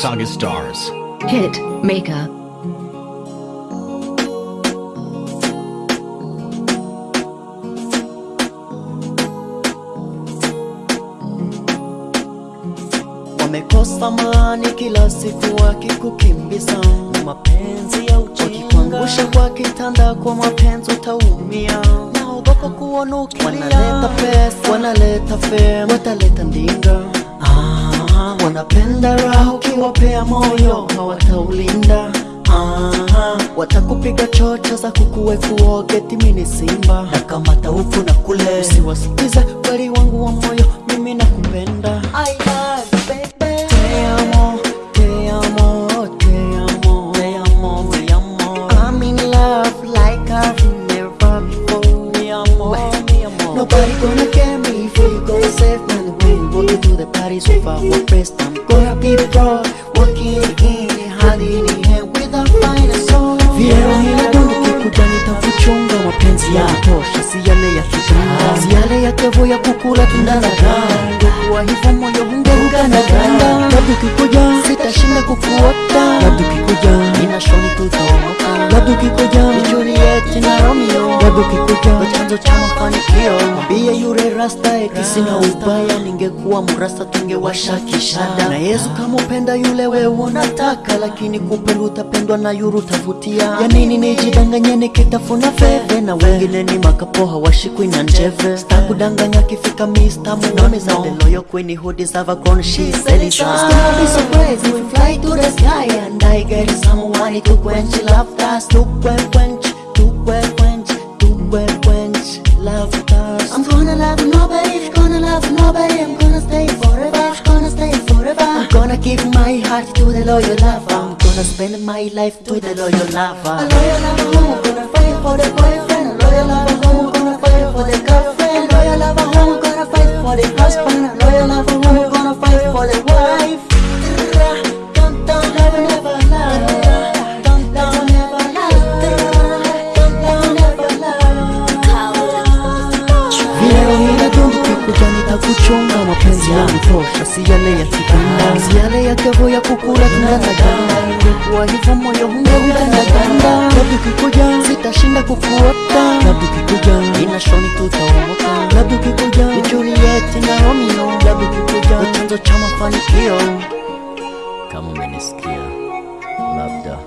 Saga Stars. Hit Maker. Wamekosa maani kila siku wakikukimbiza na mapenzi ya wakikuangusha kwa kitanda kwa mapenzi utaumia. Naogopa kuonukilia. wanaleta pesa, wanaleta fame, wataleta ndinga wanapenda raha ukiwapea moyo hawataulinda ah, watakupiga chocha za kukuwe kuoge timini simba. Na kamata huku na kule, usiwasikize kweli wangu wa moyo, mimi nakupenda. I love into over what best I'm gonna be pro. Walking in, hadi in hand with a fine soul. Vyeo inadundu kikuja tafuchunga mapenzi ya tosha, si yale ya kitanda, si yale ya kevo ya kukula tunda Ndo kuwa Kwa hivyo moyo ungeunga na ganda, labda ukikuja sitashinda kukuota, labda ukikuja nina shoni tutaomoka, labda ukikuja ni Juliet na Romeo, labda ukikuja chanzo cha mafanikio. Mwambie rasta eti sina ubaya, ningekuwa mrasta tungewasha kishada. Na Yesu kama upenda yule wewe unataka, lakini kupenda utapendwa na yuru tavutia. Ya nini nijidanganye nikitafuna feve, na wengine ni makapoha hawashikwi na njeve. Sitakudanganya kifika mista Munone za loyal queen who deserve a crown she said it's gonna be so crazy we fly to the sky and I get someone to quench love love dust I'm gonna love nobody gonna love nobody. I'm gonna stay forever gonna stay forever. I'm gonna give my heart to the loyal lover. I'm gonna spend my life to the loyal lover. A loyal lover home gonna fight for the boyfriend kikuja kuchonga mapenzi yanatosha, si yale ya kitanda, si yale ya kevo ya kukula tunataganda. Ingekuwa hivyo moyo ungeunga na ganda, labda ukikuja sitashinda kukuota, labda ukikuja inashoni tutaomoka, labda ukikuja ni Juliet na Romeo, labda ukikuja chanzo cha mafanikio. Kama umenisikia labda